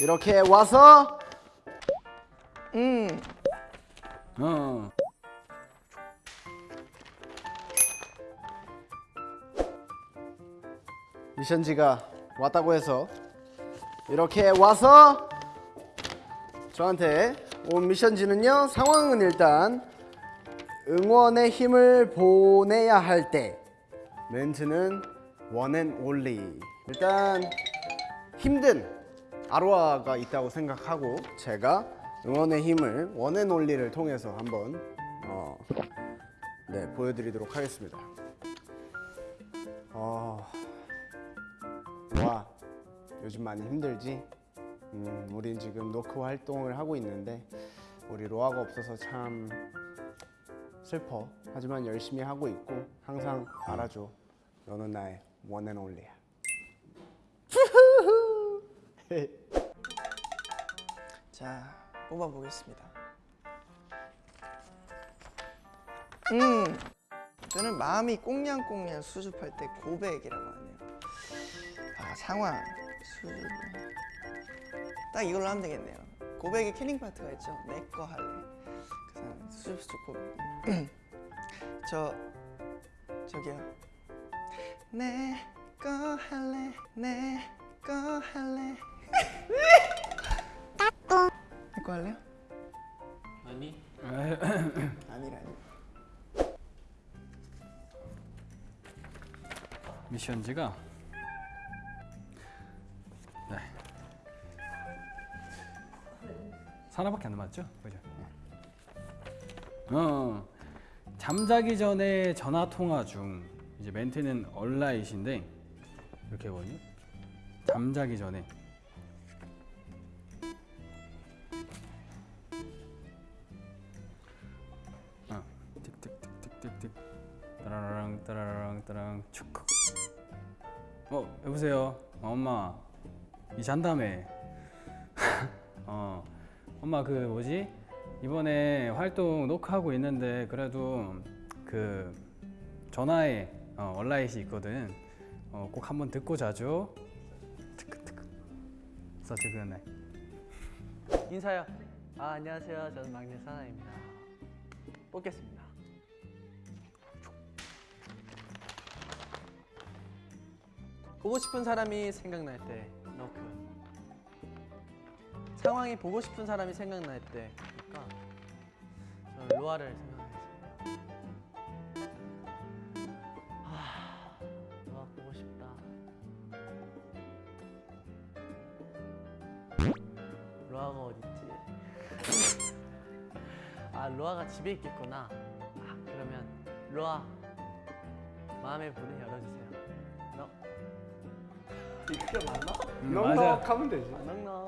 이렇게 와서 음 어. 미션지가 왔다고 해서 이렇게 와서 저한테 온 미션지는요 상황은 일단 응원의 힘을 보내야 할 때 멘트는 one and only 일단 힘든 아로하가 있다고 생각하고 제가 응원의 힘을 원앤 올리를 통해서 한번 어, 네 보여드리도록 하겠습니다. 어, 와 요즘 많이 힘들지? 음, 우린 지금 노크 활동을 하고 있는데 우리 로하가 없어서 참 슬퍼. 하지만 열심히 하고 있고 항상 알아줘. 너는 나의 원앤 올리야. 자 뽑아보겠습니다. 음 저는 마음이 꽁냥꽁냥 수줍할 때 고백이라고 하네요. 아 상황 수줍 딱 이걸로 하면 되겠네요. 고백에 캐닝 파트가 있죠. 내 거 할래. 그 사람 수줍 수줍 고백. 저 저기요. 내 거 할래 내 거 할래 내거 할래요? 아니 아니라니 미션지가 네. 하나밖에 안 남았죠? 그죠? 어 잠자기 전에 전화 통화 중 이제 멘트는 얼라잇인데 이렇게 거든요 잠자기 전에 어. 틱틱틱틱틱틱. 따라랑 따라랑 따랑. 축크 어 여보세요? 어, 엄마. 이 잔다며 어. 엄마 그 뭐지? 이번에 활동 녹화하고 있는데 그래도 그 전화에 어, 얼라잇이 있거든. 어, 꼭 한번 듣고 자죠. 서치 그네 인사요. 아 안녕하세요. 저는 막내 사나입니다. 뽑겠습니다. 보고 싶은 사람이 생각날 때 너크. 상황이 보고 싶은 사람이 생각날 때 그러니까 저는 로아를 생각하겠습니다. 아 로아가 집에 있겠구나. 아, 그러면 로아 마음의 문을 열어주세요. 너 이게 맞나? 음, 맞아 하면 되지. 넉넉.